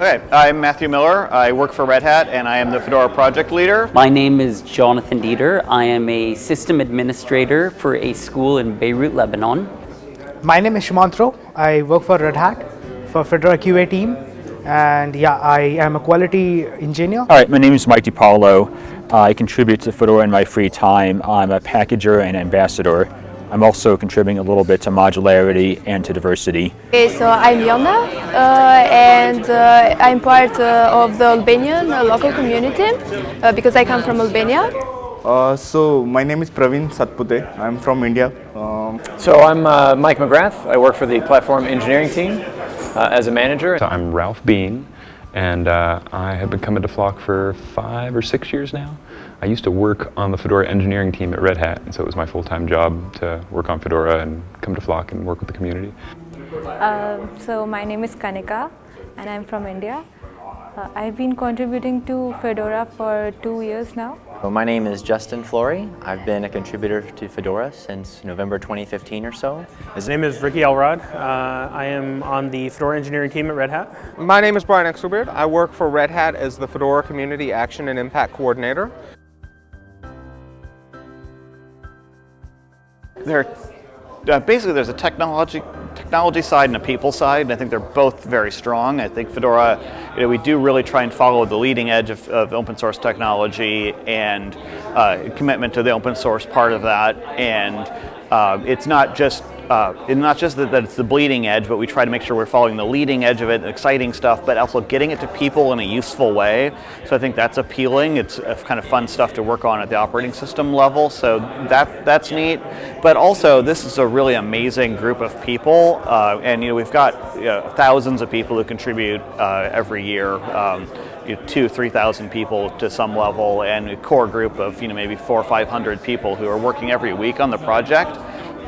Okay, I'm Matthew Miller. I work for Red Hat and I am the Fedora project leader. My name is Jonathan Dieter. I am a system administrator for a school in Beirut, Lebanon. My name is Sumantro. I work for Red Hat for Fedora QA team. And yeah, I am a quality engineer. All right, my name is Mike DePaulo. I contribute to Fedora in my free time. I'm a packager and ambassador. I'm also contributing a little bit to modularity and to diversity. Okay, so I'm Yona uh, and uh, I'm part uh, of the Albanian uh, local community uh, because I come from Albania. Uh, so my name is Praveen Satpute. I'm from India. Um, so I'm Mike McGrath. I work for the platform engineering team as a manager. So I'm Ralph Bean and I have been coming to Flock for five or six years now. I used to work on the Fedora engineering team at Red Hat, and so it was my full-time job to work on Fedora and come to Flock and work with the community. Uh, so my name is Kanika, and I'm from India. Uh, I've been contributing to Fedora for two years now. Well, my name is Justin Flory. I've been a contributor to Fedora since November 2015 or so. His name is Ricky Elrod. Uh, I am on the Fedora engineering team at Red Hat. My name is Brian Exelbierd. I work for Red Hat as the Fedora Community Action and Impact Coordinator. There, uh, basically there's a technology technology side and a people side, and I think they're both very strong. I think Fedora, you know, we do really try and follow the leading edge of, of open source technology and uh, commitment to the open source part of that. And uh, it's not just uh, not just that, that, it's the bleeding edge, but we try to make sure we're following the leading edge of it, exciting stuff, but also getting it to people in a useful way. So I think that's appealing. It's kind of fun stuff to work on at the operating system level. So that that's neat. But also, this is a really amazing group of people, uh, and you know we've got you know, thousands of people who contribute uh, every year. Um, you know, two, three thousand people to some level, and a core group of you know maybe four or five hundred people who are working every week on the project.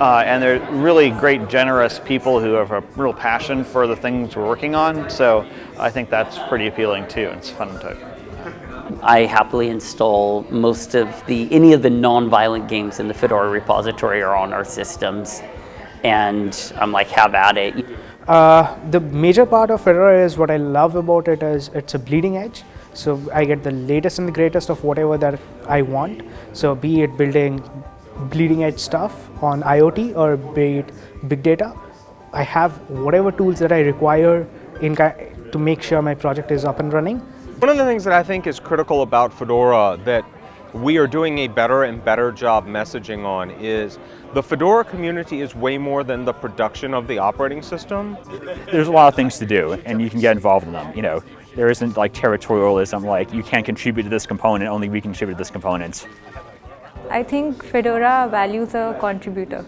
Uh, and they're really great, generous people who have a real passion for the things we're working on. So I think that's pretty appealing too. It's fun to. I happily install most of the, any of the non-violent games in the Fedora repository are on our systems. And I'm like, have at it. Uh, the major part of Fedora is what I love about it is it's a bleeding edge. So I get the latest and the greatest of whatever that I want. So be it building bleeding edge stuff on IoT or be it big data. I have whatever tools that I require in to make sure my project is up and running. One of the things that I think is critical about Fedora that we are doing a better and better job messaging on is the Fedora community is way more than the production of the operating system. There's a lot of things to do and you can get involved in them. You know, there isn't like territorialism like you can't contribute to this component, only we contribute to this component. I think Fedora values a contributor.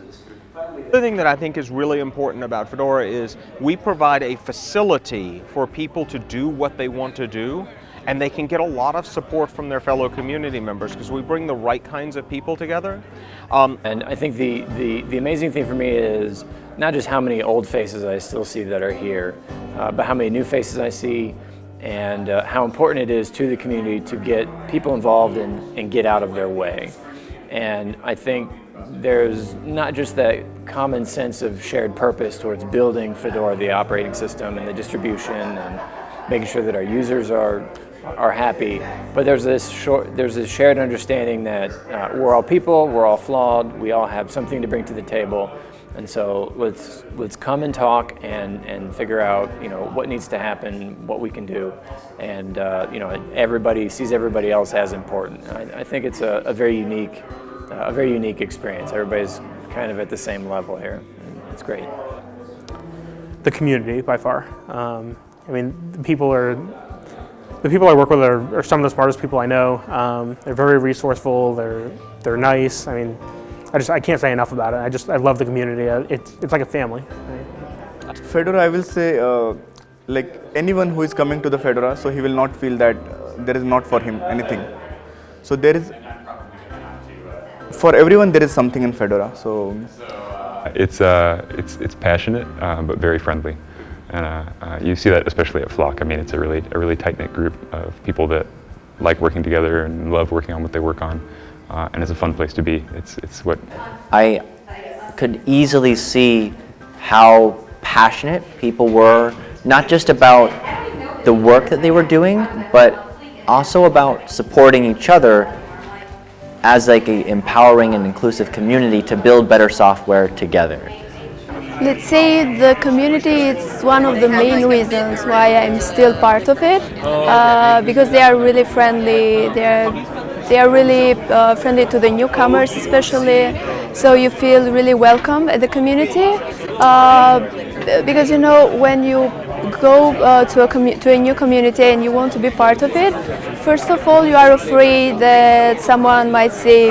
The thing that I think is really important about Fedora is we provide a facility for people to do what they want to do and they can get a lot of support from their fellow community members because we bring the right kinds of people together. Um, and I think the, the, the, amazing thing for me is not just how many old faces I still see that are here, uh, but how many new faces I see and uh, how important it is to the community to get people involved and, and get out of their way. And I think there's not just that common sense of shared purpose towards building Fedora, the operating system and the distribution and making sure that our users are are happy, but there's this short, there's this shared understanding that uh, we're all people, we're all flawed, we all have something to bring to the table, and so let's let's come and talk and and figure out you know what needs to happen, what we can do, and uh, you know everybody sees everybody else as important. I, I think it's a, a very unique a very unique experience. Everybody's kind of at the same level here. It's great. The community, by far. Um, I mean, the people are the people I work with are, are some of the smartest people I know. Um, they're very resourceful. They're they're nice. I mean, I just I can't say enough about it. I just I love the community. It's it's like a family. Fedora, I will say, uh, like anyone who is coming to the Fedora, so he will not feel that uh, there is not for him anything. So there is for everyone there is something in Fedora. So it's uh, it's it's passionate uh, but very friendly, and uh, uh, you see that especially at Flock. I mean, it's a really a really tight knit group of people that like working together and love working on what they work on, uh, and it's a fun place to be. It's it's what I could easily see how passionate people were, not just about the work that they were doing, but also about supporting each other as like a empowering and inclusive community to build better software together. Let's say the community is one of the main reasons why I'm still part of it uh, because they are really friendly. They are they are really uh, friendly to the newcomers, especially. So you feel really welcome at the community uh, because you know when you go uh, to a to a new community and you want to be part of it. First of all, you are afraid that someone might say,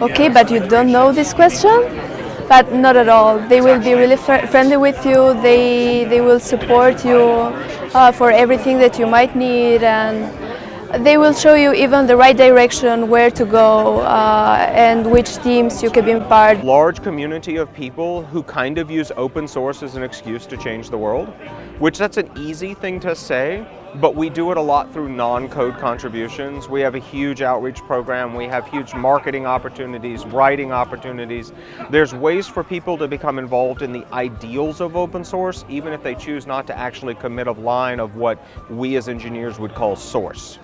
"Okay, but you don't know this question." but not at all. They will be really fr friendly with you. They they will support you uh, for everything that you might need, and they will show you even the right direction, where to go, uh, and which teams you can be part. Large community of people who kind of use open source as an excuse to change the world, which that's an easy thing to say, but we do it a lot through non-code contributions. We have a huge outreach program, we have huge marketing opportunities, writing opportunities. There's ways for people to become involved in the ideals of open source, even if they choose not to actually commit a line of what we as engineers would call source.